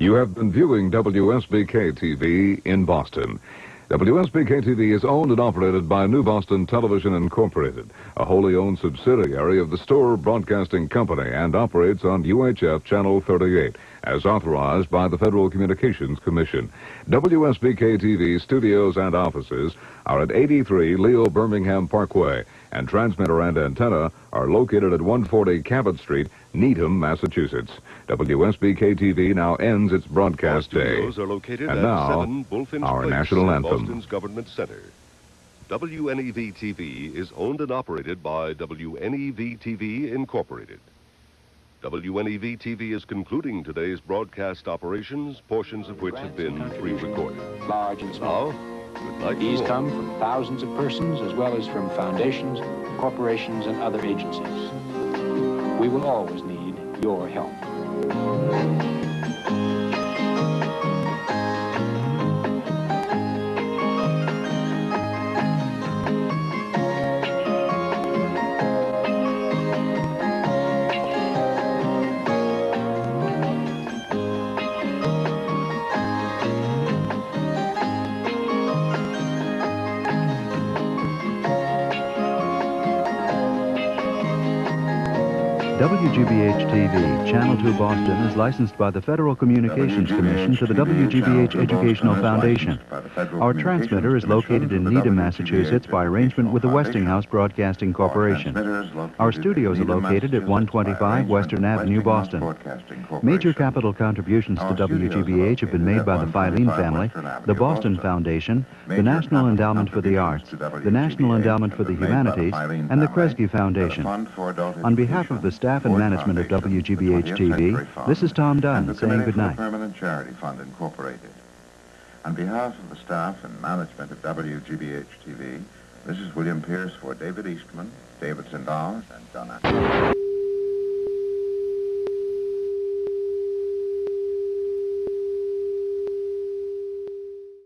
You have been viewing WSBK TV in Boston. WSBK TV is owned and operated by New Boston Television Incorporated, a wholly owned subsidiary of the Storer Broadcasting Company, and operates on UHF Channel 38, as authorized by the Federal Communications Commission. WSBK TV studios and offices are at 83 Leo Birmingham Parkway, and transmitter and antenna are located at 140 Cabot Street, Needham, Massachusetts. WSBK TV now ends its broadcast day. are located And at now, 7 our Place national anthem. Boston's Government Center. WNEV TV is owned and operated by WNEV TV Incorporated. WNEV TV is concluding today's broadcast operations, portions of which have been pre-recorded. large and small. Now, good These come from thousands of persons as well as from foundations, corporations, and other agencies. We will always need your help. WGBH-TV, Channel 2 Boston, is licensed by the Federal Communications Commission to the WGBH Educational Foundation. Our transmitter is located in Needham, Massachusetts by arrangement with the Westinghouse Broadcasting Corporation. Our studios are located at 125 Western Avenue, Boston. Major capital contributions to WGBH have been made by the Filene family, the Boston Foundation, the National Endowment for the Arts, the National Endowment for the Humanities, and the Kresge Foundation. On behalf of the staff and management of WGBH TV, this is Tom Dunn saying for the Permanent Charity Fund Incorporated. On behalf of the staff and management of WGBH TV, this is William Pierce for David Eastman, David Sindars, and Atkinson.